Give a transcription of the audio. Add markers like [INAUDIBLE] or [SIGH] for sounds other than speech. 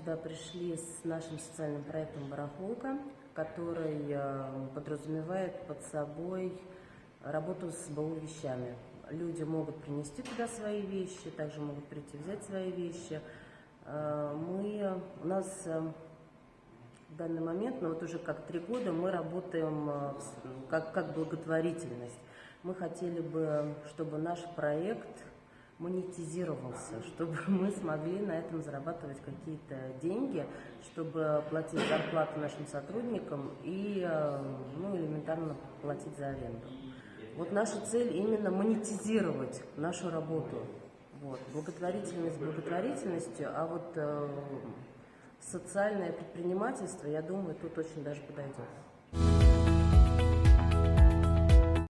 сюда пришли с нашим социальным проектом «Барахолка», который э, подразумевает под собой работу с БУ вещами. Люди могут принести туда свои вещи, также могут прийти взять свои вещи. Э, мы, у нас э, в данный момент, ну вот уже как три года, мы работаем как, как благотворительность. Мы хотели бы, чтобы наш проект монетизировался, [LAUGHS] чтобы мы смогли на этом зарабатывать какие-то деньги, чтобы платить зарплату нашим сотрудникам и э, ну, элементарно платить за аренду. Вот наша цель именно монетизировать нашу работу. Вот. Благотворительность благотворительностью, а вот э, социальное предпринимательство, я думаю, тут очень даже подойдет.